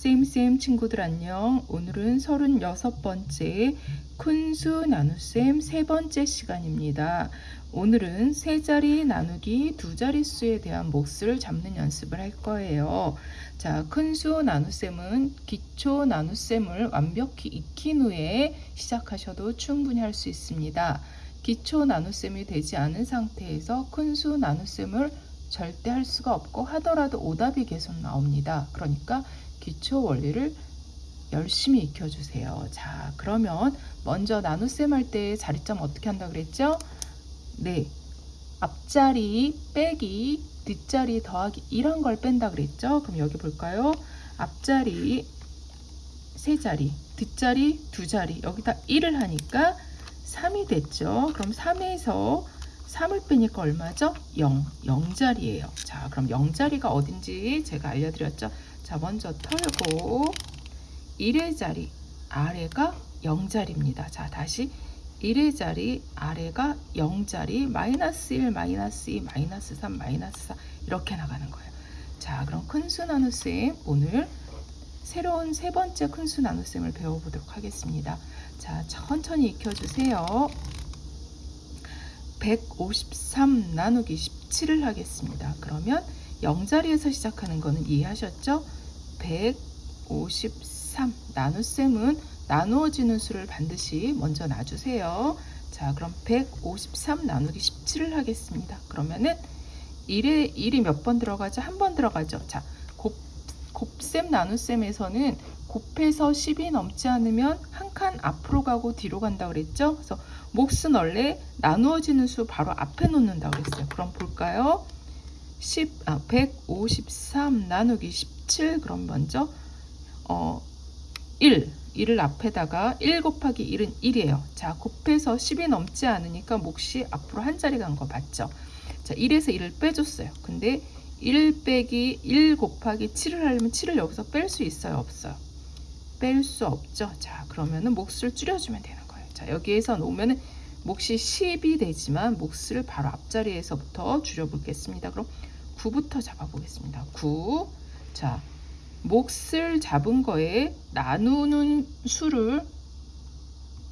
쌤쌤 친구들 안녕. 오늘은 36번째 큰수 나눗셈 세 번째 시간입니다. 오늘은 세 자리 나누기 두 자릿수에 대한 몫을 잡는 연습을 할 거예요. 자, 큰수 나눗셈은 기초 나눗셈을 완벽히 익힌 후에 시작하셔도 충분히 할 수 있습니다. 기초 나눗셈이 되지 않은 상태에서 큰수 나눗셈을 절대 할 수가 없고 하더라도 오답이 계속 나옵니다. 그러니까 기초 원리를 열심히 익혀주세요. 자, 그러면 먼저 나눗셈 할 때 자리점 어떻게 한다 그랬죠? 네. 앞자리 빼기 뒷자리 더하기 이런 걸 뺀다 그랬죠? 그럼 여기 볼까요? 앞자리 세 자리, 뒷자리 두 자리 여기다 1을 하니까 3이 됐죠? 그럼 3에서 3을 빼니까 얼마죠? 0, 0자리예요. 자, 그럼 0자리가 어딘지 제가 알려드렸죠? 자, 먼저 털고 1의 자리 아래가 0자리입니다. 자, 다시 1의 자리 아래가 0자리 마이너스 1, 마이너스 2, 마이너스 3, 마이너스 4 이렇게 나가는 거예요. 자, 그럼 큰수 나눗셈 오늘 새로운 세 번째 큰수 나눗셈을 배워보도록 하겠습니다. 자, 천천히 익혀주세요. 153 나누기 17을 하겠습니다. 그러면 0자리에서 시작하는 거는 이해하셨죠? 153 나눗셈은 나누어지는 수를 반드시 먼저 놔주세요. 자 그럼 153 나누기 17을 하겠습니다. 그러면은 1에 1이 몇 번 들어가죠? 한 번 들어가죠. 자 곱, 곱셈 나눗셈에서는 곱해서 10이 넘지 않으면 한 칸 앞으로 가고 뒤로 간다 그랬죠? 그래서 몫은 원래 나누어지는 수 바로 앞에 놓는다 그랬어요. 그럼 볼까요? 10, 아, 153 나누기 17 그럼 먼저 어, 1, 1을 앞에다가 1 곱하기 1은 1이에요. 자, 곱해서 10이 넘지 않으니까 몫이 앞으로 한 자리 간 거 맞죠? 자, 1에서 1을 빼줬어요. 근데 1 빼기 1 곱하기 7을 하려면 7을 여기서 뺄 수 있어요? 없어요? 뺄 수 없죠. 자, 그러면은 몫을 줄여주면 되는 거예요. 자, 여기에서 놓으면은 몫이 10이 되지만 몫을 바로 앞자리에서부터 줄여보겠습니다. 그럼 9부터 잡아보겠습니다. 9. 자, 몫을 잡은 거에 나누는 수를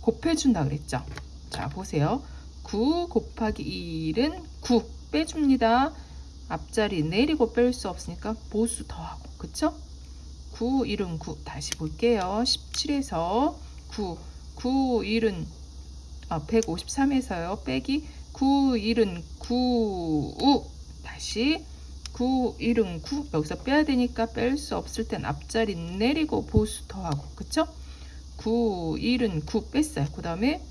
곱해준다 그랬죠. 자, 보세요. 9 곱하기 1은 9 빼줍니다. 앞자리 내리고 뺄 수 없으니까 보수 더하고 그쵸? 9, 1은 9 다시 볼게요. 17에서 9, 9, 1은 아, 153에서요. 빼기 9, 1은 9, 5 다시 9, 1은 9 여기서 빼야 되니까 뺄 수 없을 땐 앞자리 내리고 보수 더하고 그쵸? 9, 1은 9 뺐어요. 그 다음에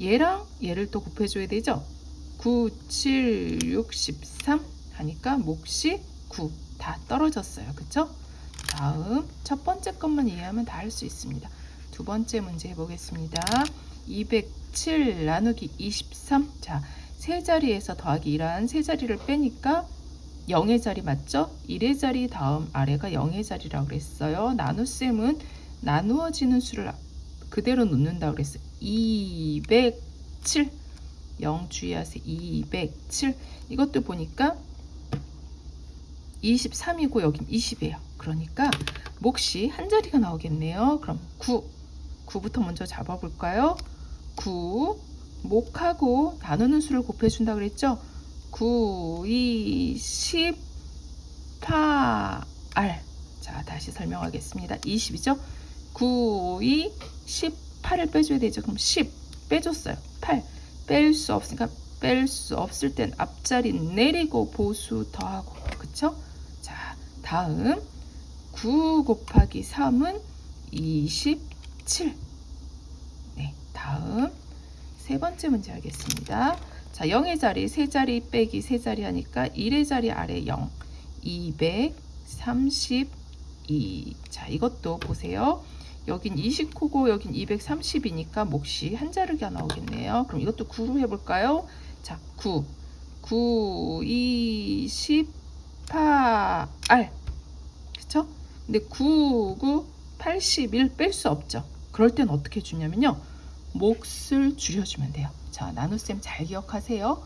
얘랑 얘를 또 곱해줘야 되죠? 9, 7, 63 하니까 몫이 9 다 떨어졌어요. 그쵸? 다음 첫 번째 것만 이해하면 다 할 수 있습니다. 두 번째 문제 해보겠습니다. 207 나누기 23 자, 세 자리에서 더하기 1한 세 자리를 빼니까 0의 자리 맞죠? 1의 자리 다음 아래가 0의 자리라고 그랬어요. 나눗셈은 나누어지는 수를 그대로 놓는다 그랬어요. 207 0 주의하세요. 207 이것도 보니까 23이고 여긴 20이에요. 그러니까 몫이 한 자리가 나오겠네요. 그럼 9 9부터 먼저 잡아볼까요? 9 몫하고 나누는 수를 곱해준다 그랬죠? 9, 2, 10, 8. 자, 다시 설명하겠습니다. 20이죠? 9, 2, 18을 빼줘야 되죠. 그럼 10 빼줬어요. 8 뺄 수 없으니까 뺄 수 없을 땐 앞자리 내리고 보수 더하고 그쵸? 자, 다음 9 곱하기 3은 27. 네, 다음 세 번째 문제 하겠습니다. 자, 0의 자리, 세 자리 빼기 세 자리 하니까 1의 자리 아래 0, 232. 자, 이것도 보세요. 여긴 29고 여긴 230이니까 몫이 한 자리가 나오겠네요. 그럼 이것도 9로 해볼까요? 자, 9. 9, 28. 그쵸? 근데 9, 9, 81 뺄 수 없죠. 그럴 땐 어떻게 주냐면요. 몫을 줄여주면 돼요. 자, 나눗셈 잘 기억하세요.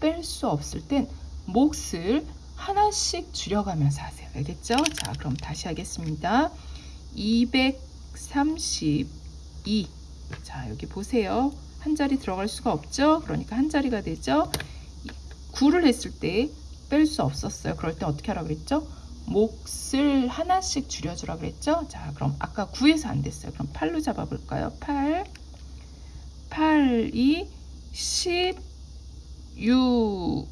뺄 수 없을 땐 몫을 하나씩 줄여가면서 하세요. 알겠죠? 자, 그럼 다시 하겠습니다. 232. 자, 여기 보세요. 한 자리 들어갈 수가 없죠? 그러니까 한 자리가 되죠? 9를 했을 때 뺄 수 없었어요. 그럴 때 어떻게 하라고 그랬죠? 몫을 하나씩 줄여주라 그랬죠? 자, 그럼 아까 9에서 안 됐어요. 그럼 8로 잡아볼까요? 8, 8, 2, 10, 6.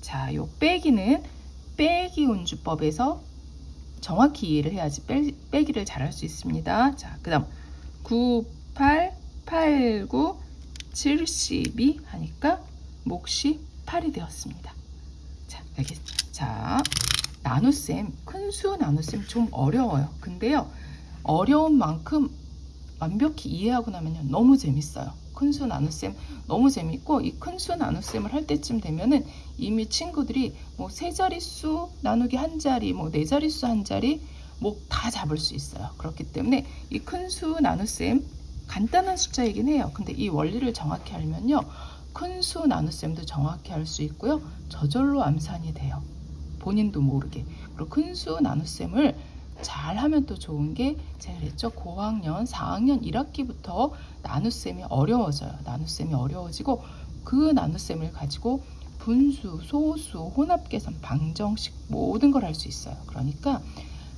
자, 요 빼기는 빼기 운주법에서 정확히 이해를 해야지 빼, 빼기를 잘할 수 있습니다. 자, 그 다음 9, 8, 8, 9, 72 하니까 몫이 8이 되었습니다. 자, 알겠습니다. 자, 나눗셈, 큰 수 나눗셈 좀 어려워요. 근데요, 어려운 만큼 완벽히 이해하고 나면요, 너무 재밌어요. 큰수 나눗셈 너무 재밌고, 이 큰수 나눗셈을 할 때쯤 되면은 이미 친구들이 뭐 세 자릿수 나누기 한 자리, 뭐 네 자릿수 한 자리, 뭐 다 잡을 수 있어요. 그렇기 때문에 이 큰수 나눗셈 간단한 숫자이긴 해요. 근데 이 원리를 정확히 알면요. 큰 수 나눗셈도 정확히 할수 있고요. 저절로 암산이 돼요. 본인도 모르게. 그리고 큰 수 나눗셈을 잘 하면 또 좋은 게 제가 그랬죠. 고학년 4학년 1학기부터 나눗셈이 어려워져요. 나눗셈이 어려워지고 그 나눗셈을 가지고 분수, 소수, 혼합계산, 방정식 모든 걸 할 수 있어요. 그러니까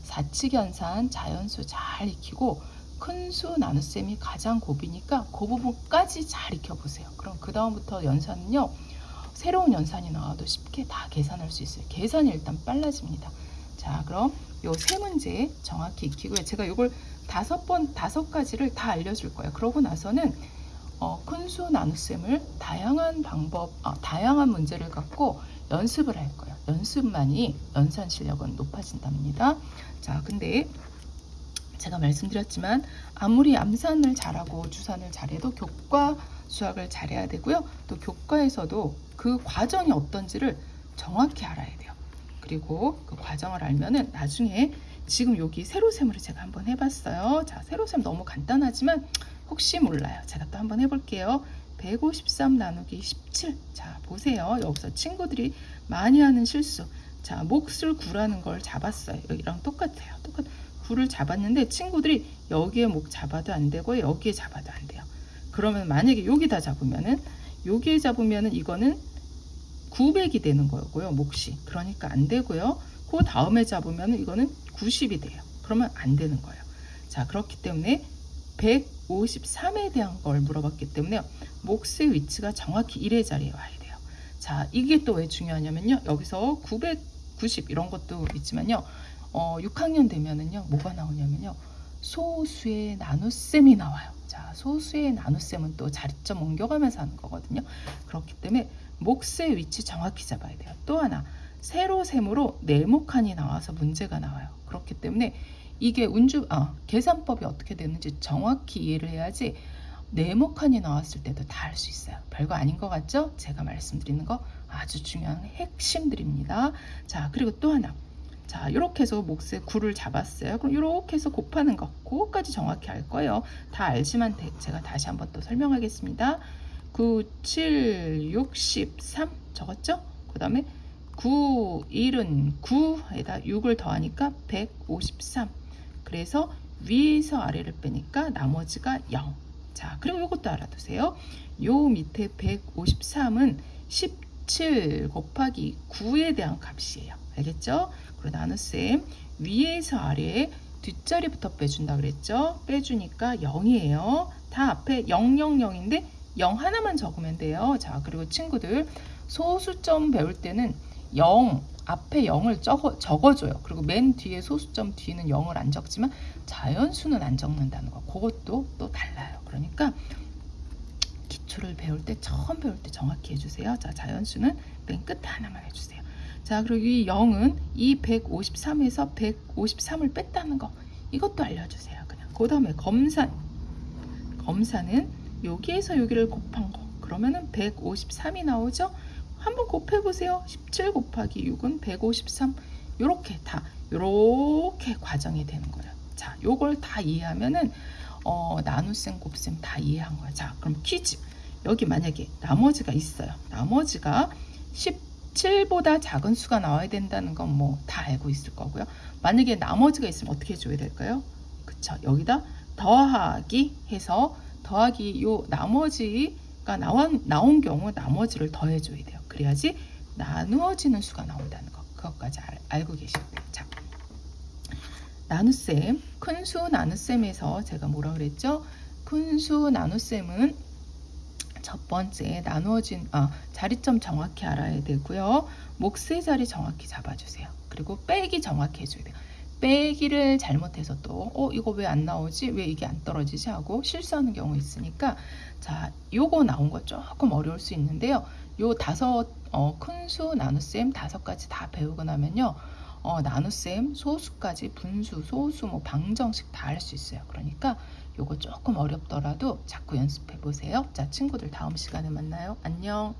사칙연산, 자연수 잘 익히고 큰 수 나눗셈이 가장 고비니까 그 부분까지 잘 익혀보세요. 그럼 그 다음부터 연산은요. 새로운 연산이 나와도 쉽게 다 계산할 수 있어요. 계산이 일단 빨라집니다. 자, 그럼 요 세 문제 정확히 익히고요. 제가 이걸 다섯 번, 다섯 가지를 다 알려줄 거예요. 그러고 나서는 어, 큰수 나눗셈을 다양한 방법, 어, 다양한 문제를 갖고 연습을 할 거예요. 연습만이 연산 실력은 높아진답니다. 자, 근데 제가 말씀드렸지만 아무리 암산을 잘하고 주산을 잘해도 교과 수학을 잘해야 되고요. 또 교과에서도 그 과정이 어떤지를 정확히 알아야 돼요. 그리고 그 과정을 알면은 나중에 지금 여기 세로셈으로 제가 한번 해봤어요. 자, 세로셈 너무 간단하지만 혹시 몰라요. 제가 또 한번 해볼게요. 153 나누기 17. 자, 보세요. 여기서 친구들이 많이 하는 실수. 자, 몫을 구라는 걸 잡았어요. 여기랑 똑같아요. 똑같. 9를 잡았는데 친구들이 여기에 목 잡아도 안 되고 여기에 잡아도 안 돼요. 그러면 만약에 여기다 잡으면은 여기에 잡으면은 이거는 900이 되는 거고요. 몫이. 그러니까 안 되고요. 그 다음에 잡으면 이거는 90이 돼요. 그러면 안 되는 거예요. 자, 그렇기 때문에 153에 대한 걸 물어봤기 때문에 몫의 위치가 정확히 1의 자리에 와야 돼요. 자, 이게 또 왜 중요하냐면요. 여기서 990 이런 것도 있지만요. 어, 6학년 되면은요. 뭐가 나오냐면요. 소수의 나눗셈이 나와요. 자, 소수의 나눗셈은 또 자리점 옮겨가면서 하는 거거든요. 그렇기 때문에 몫의 위치 정확히 잡아야 돼요. 또 하나, 세로셈으로 네모칸이 나와서 문제가 나와요. 그렇기 때문에 이게 운주, 아, 계산법이 어떻게 되는지 정확히 이해를 해야지 네모칸이 나왔을 때도 다할수 있어요. 별거 아닌 것 같죠? 제가 말씀드리는 거 아주 중요한 핵심들입니다. 자, 그리고 또 하나. 자, 이렇게 해서 몫에 9를 잡았어요. 그럼 이렇게 해서 곱하는 거, 그거까지 정확히 알 거예요. 다 알지만 제가 다시 한번 또 설명하겠습니다. 9, 7, 63 적었죠? 그 다음에 9, 1은 9에다 6을 더하니까 153. 그래서 위에서 아래를 빼니까 나머지가 0. 자, 그리고 이것도 알아두세요. 요 밑에 153은 17 곱하기 9에 대한 값이에요. 알겠죠? 그리고 나눗셈 위에서 아래에 뒷자리부터 빼준다 그랬죠? 빼주니까 0이에요. 다 앞에 0, 0, 0인데 0 하나만 적으면 돼요. 자, 그리고 친구들 소수점 배울 때는 0 앞에 0을 적어, 적어줘요. 그리고 맨 뒤에 소수점 뒤에는 0을 안 적지만 자연수는 안 적는다는 거. 그것도 또 달라요. 그러니까 기초를 배울 때 처음 배울 때 정확히 해주세요. 자, 자연수는 맨 끝에 하나만 해주세요. 자, 그리고 이 0은 이 153에서 153을 뺐다는 거. 이것도 알려주세요. 그냥. 그 다음에 검산. 검산은 여기에서 여기를 곱한 거. 그러면은 153이 나오죠? 한번 곱해보세요. 17 곱하기 6은 153. 요렇게 다, 요렇게 과정이 되는 거예요. 자, 요걸 다 이해하면은, 어, 나눗셈, 곱셈 다 이해한 거예요. 자, 그럼 퀴즈. 여기 만약에 나머지가 있어요. 나머지가 17보다 작은 수가 나와야 된다는 건 뭐 다 알고 있을 거고요. 만약에 나머지가 있으면 어떻게 해줘야 될까요? 그쵸? 여기다 더하기 해서 더하기 요 나머지가 나온, 나온 경우 나머지를 더해줘야 돼요. 그래야지 나누어지는 수가 나온다는 거. 그것까지 알, 알고. 자, 나눗셈, 큰 수 나눗셈에서 제가 뭐라 그랬죠? 큰 수 나눗셈은 첫 번째 나누어진 아, 자리점 정확히 알아야 되고요. 몫의 자리 정확히 잡아주세요. 그리고 빼기 정확히 해줘야 돼요. 빼기를 잘못해서 또 어, 이거 왜 안 나오지? 왜 이게 안 떨어지지? 하고 실수하는 경우 있으니까 자, 요거 나온 거 조금 어려울 수 있는데요. 요 다섯 어, 큰 수 나눗셈 다섯 가지 다 배우고 나면요. 어, 나눗셈 소수까지 분수, 소수, 뭐 방정식 다 할 수 있어요. 그러니까 요거 조금 어렵더라도 자꾸 연습해 보세요. 자, 친구들 다음 시간에 만나요. 안녕.